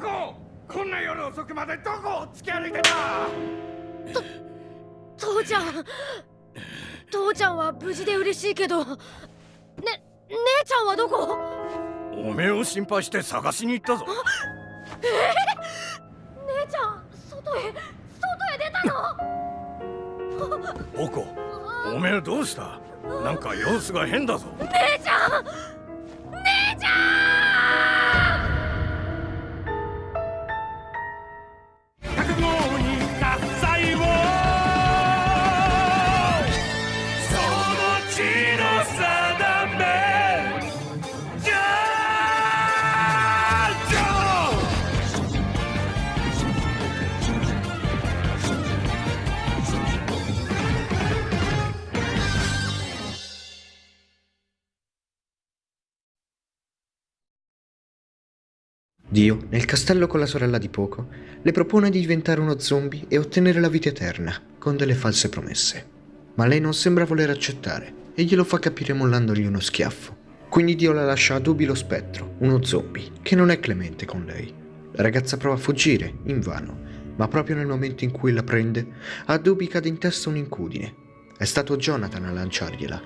子こんな夜遅くまでどこを突き歩いてた？父ちゃん。父ちゃんは無事で嬉しいけど。ね姉ちゃんはどこ？おめえを心配して探しに行ったぞ。姉ちゃん外へ外へ出たの？おこおめえどうした？なんか様子が変だぞ。姉ちゃん Dio, nel castello con la sorella di poco, le propone di diventare uno zombie e ottenere la vita eterna, con delle false promesse. Ma lei non sembra voler accettare e glielo fa capire mollandogli uno schiaffo. Quindi Dio la lascia a Dubi lo spettro, uno zombie, che non è clemente con lei. La ragazza prova a fuggire, invano, ma proprio nel momento in cui la prende, a Dubi cade in testa un'incudine. È stato Jonathan a lanciargliela.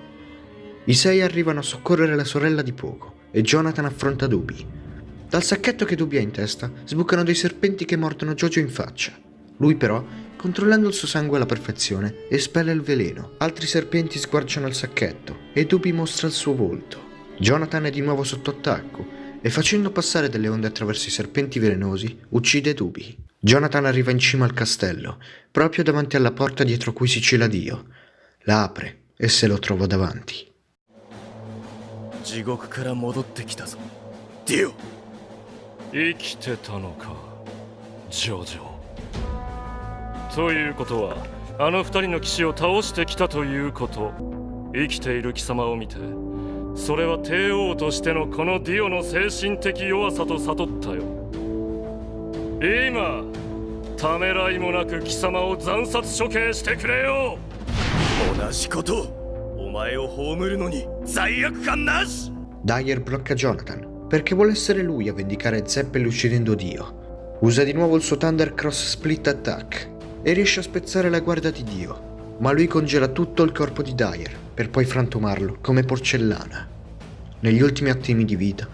I sei arrivano a soccorrere la sorella di poco e Jonathan affronta Dubi. Dal sacchetto che Dubi ha in testa sbucano dei serpenti che mordono Jojo in faccia. Lui però, controllando il suo sangue alla perfezione, espelle il veleno. Altri serpenti sguarciano il sacchetto e Dubi mostra il suo volto. Jonathan è di nuovo sotto attacco e facendo passare delle onde attraverso i serpenti velenosi, uccide Dubi. Jonathan arriva in cima al castello, proprio davanti alla porta dietro cui si cela Dio. La apre e se lo trova davanti. 地生きてたのかジョジョ。ということはあの二人の騎士を倒してきたということ。生きている貴様を見てそれは帝王としてのこのディオの精神的弱さと悟ったよ。今ためらいもなく貴様を惨殺処刑してくれよ。同じことお前を葬るのに罪悪感なし。Dyer blocca Jonathan perché vuole essere lui a vendicare Zeppel uccidendo Dio. Usa di nuovo il suo Thunder Cross Split Attack e riesce a spezzare la guardia di Dio, ma lui congela tutto il corpo di Dyer per poi frantumarlo come porcellana. Negli ultimi attimi di vita,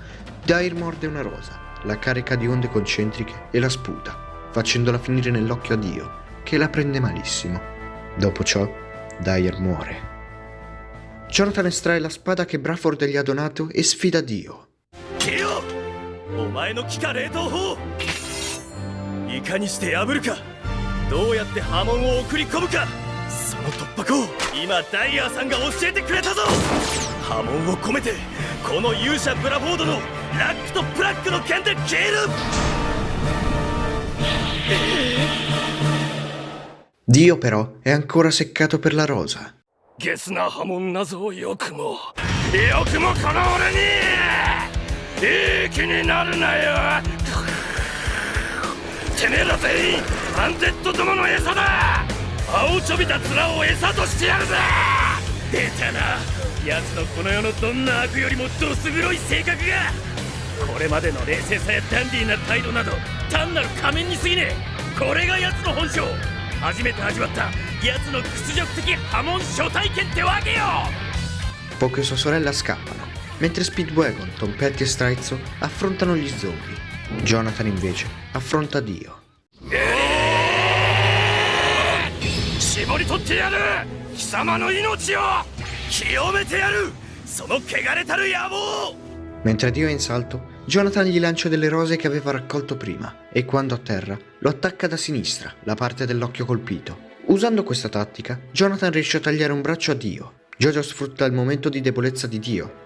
Dyer morde una rosa, la carica di onde concentriche e la sputa, facendola finire nell'occhio a Dio, che la prende malissimo. Dopo ciò, Dyer muore. Jonathan estrae la spada che Bradford gli ha donato e sfida Dio. お前の気化冷凍法いかにして破るか。どうやって波紋を送り込むか。その突破口。今ダイヤーさんが教えてくれたぞ。波紋を込めてこの勇者ブラフォードのラックとブラックの剣で消える。Dio però è ancora seccato per la rosa. ゲスな波紋なぞよくもよくもこの俺にいい気になるなよ。てめえら全員アンデッドどもの餌だ。青ちょびた面を餌としてやるぜ。出たな。奴のこの世のどんな悪よりもどす黒い性格が。これまでの冷静さやダンディーな態度など単なる仮面に過ぎねえ。これが奴の本性。初めて味わった奴の屈辱的波紋初体験ってわけよ。Poco e sua sorella scappa. mentre Speedwagon, Tom Petty e Straizzo affrontano gli zombie. Jonathan invece affronta Dio. Mentre Dio è in salto, Jonathan gli lancia delle rose che aveva raccolto prima e quando a terra lo attacca da sinistra, la parte dell'occhio colpito. Usando questa tattica, Jonathan riesce a tagliare un braccio a Dio. Jojo sfrutta il momento di debolezza di Dio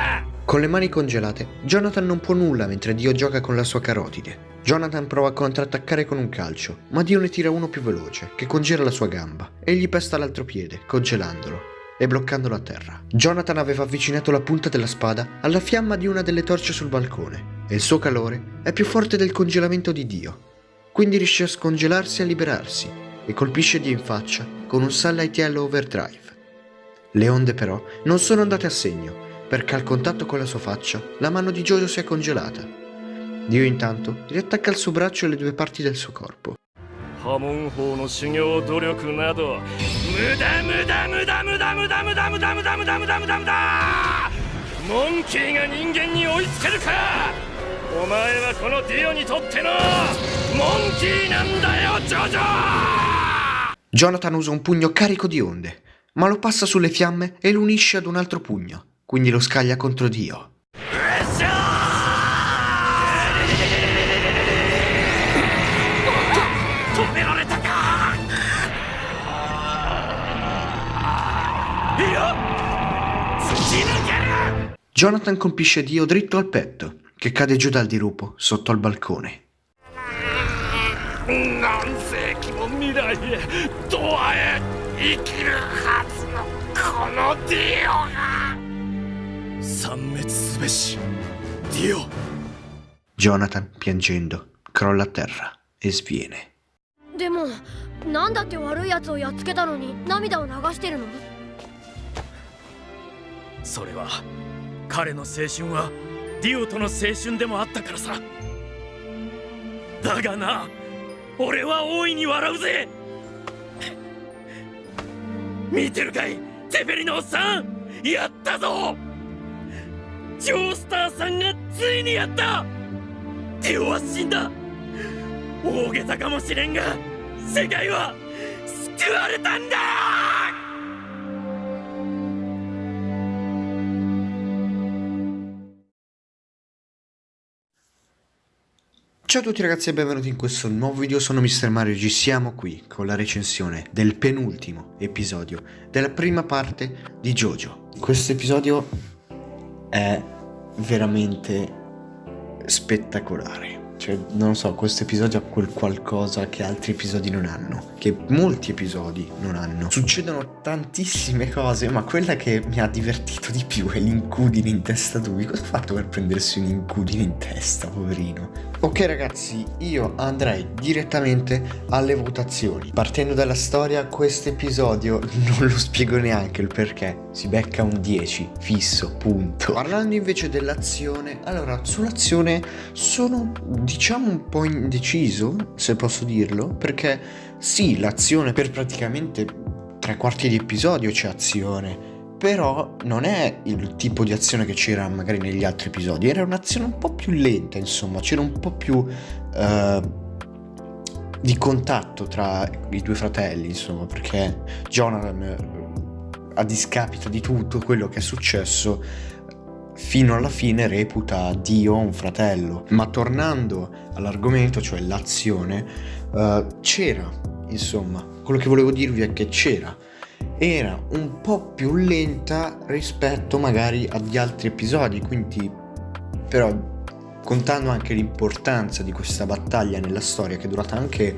Con le mani congelate, Jonathan non può nulla mentre Dio gioca con la sua carotide. Jonathan prova a contrattaccare con un calcio, ma Dio ne tira uno più veloce, che congela la sua gamba, e gli pesta l'altro piede, congelandolo. e bloccandolo a terra. Jonathan aveva avvicinato la punta della spada alla fiamma di una delle torce sul balcone e il suo calore è più forte del congelamento di Dio. Quindi riesce a scongelarsi e a liberarsi e colpisce Dio in faccia con un Sunlight Yellow Overdrive. Le onde però non sono andate a segno perché al contatto con la sua faccia la mano di Jojo si è congelata. Dio intanto riattacca al suo braccio le due parti del suo corpo. Jonathan usa un pugno carico di onde, ma lo passa sulle fiamme e lo unisce ad un altro pugno quindi lo scaglia contro Dio. Jonathan colpisce Dio dritto al petto, che cade giù dal dirupo sotto al balcone. Dio 殲滅すべし。ディオ。Jonathan, piangendo, crolla a terra e sviene. でもなんだって悪いやつをやっつけたのに涙を流してるの？それは彼の青春はディオとの青春でもあったからさ。だがな俺は大いに笑うぜ。見てるかいテペリのおっさん。やったぞジョースターさんがついにやったディオは死んだ大げさかもしれんが世界は救われたんだ Ciao a tutti ragazzi e benvenuti in questo nuovo video, sono Mr. Mario G, siamo qui con la recensione del penultimo episodio della prima parte di JoJo. Questo episodio è veramente spettacolare. Cioè, non so, questo episodio ha quel qualcosa che altri episodi non hanno, che molti episodi non hanno. Succedono tantissime cose, ma quella che mi ha divertito di più è l'incudine in testa a Dubi. Cosa ha fatto per prendersi un incudine in testa, poverino? Ok ragazzi, io andrei direttamente alle votazioni. Partendo dalla storia, questo episodio non lo spiego neanche il perché. Si becca un 10, fisso, punto. Parlando invece dell'azione, allora sull'azione sono diciamo un po' indeciso, se posso dirlo, perché sì, l'azione per praticamente tre quarti di episodio c'è azione, però non è il tipo di azione che c'era magari negli altri episodi, era un'azione un po' più lenta, insomma, c'era un po' più eh, di contatto tra i due fratelli, insomma, perché Jonathan, eh, a discapito di tutto quello che è successo, fino alla fine reputa Dio un fratello. Ma tornando all'argomento, cioè l'azione, eh, c'era, insomma, quello che volevo dirvi è che c'era era un po' più lenta rispetto magari agli altri episodi, quindi però contando anche l'importanza di questa battaglia nella storia che è durata anche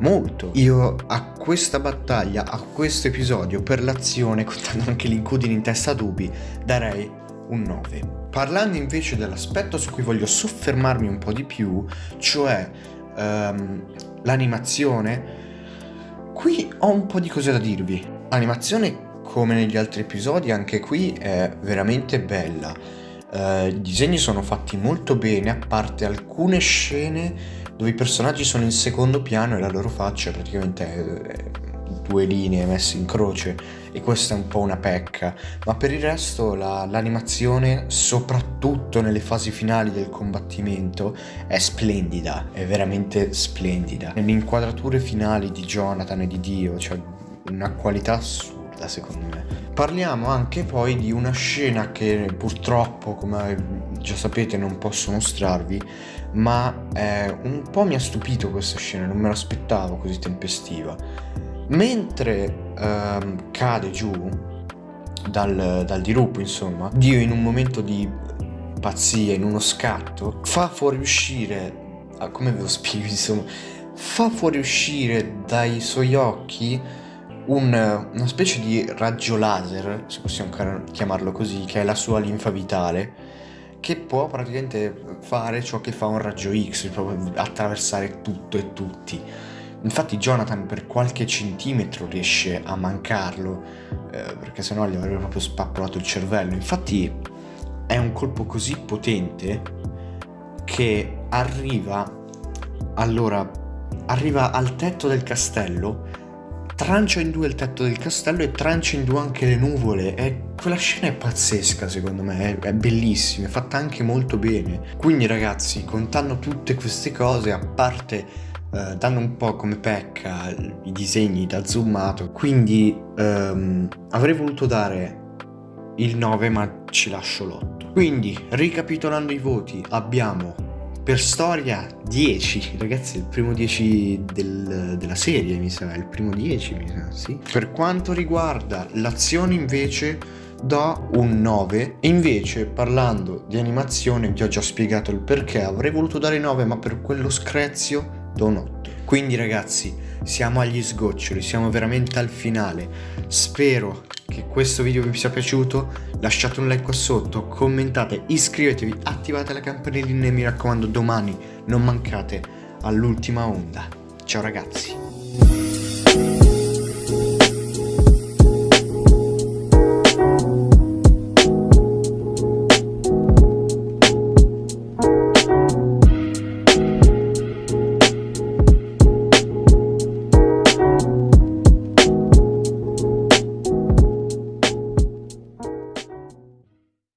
molto, io a questa battaglia, a questo episodio per l'azione, contando anche l'incudine in testa a Dubi, darei un 9. Parlando invece dell'aspetto su cui voglio soffermarmi un po' di più, cioè um, l'animazione, qui ho un po' di cose da dirvi. L'animazione, come negli altri episodi, anche qui è veramente bella. Uh, I disegni sono fatti molto bene, a parte alcune scene dove i personaggi sono in secondo piano e la loro faccia praticamente è due linee messe in croce e questa è un po' una pecca, ma per il resto la, l'animazione, soprattutto nelle fasi finali del combattimento, è splendida, è veramente splendida. Nelle inquadrature finali di Jonathan e di Dio, cioè una qualità assurda secondo me. Parliamo anche poi di una scena che purtroppo, come già sapete, non posso mostrarvi, ma eh, un po' mi ha stupito questa scena, non me l'aspettavo così tempestiva. Mentre ehm, cade giù dal, dal dirupo, insomma, Dio in un momento di pazzia, in uno scatto, fa fuoriuscire, ah, come ve lo spiego, insomma, fa fuoriuscire dai suoi occhi un- una specie di raggio laser, se possiamo chiamarlo così, che è la sua linfa vitale, che può praticamente fare ciò che fa un raggio X, proprio attraversare tutto e tutti. Infatti Jonathan per qualche centimetro riesce a mancarlo, eh, perché sennò gli avrebbe proprio spappolato il cervello. Infatti è un colpo così potente che arriva, allora, arriva al tetto del castello, trancia in due il tetto del castello e trancia in due anche le nuvole. E quella scena è pazzesca secondo me, è, bellissima, è fatta anche molto bene. Quindi ragazzi, contando tutte queste cose, a parte eh, dando un po' come pecca i disegni da zoomato, quindi ehm, avrei voluto dare il 9 ma ci lascio l'8. Quindi, ricapitolando i voti, abbiamo per storia 10, ragazzi, il primo 10 del- della serie, mi sa, il primo 10, mi sa, sì. Per quanto riguarda l'azione invece do un 9 e invece parlando di animazione vi ho già spiegato il perché avrei voluto dare 9 ma per quello screzio do un 8 quindi ragazzi siamo agli sgoccioli siamo veramente al finale. Spero che questo video vi sia piaciuto. Lasciate un like qua sotto commentate iscrivetevi attivate la campanellina e mi raccomando domani non mancate all'ultima onda. Ciao ragazzi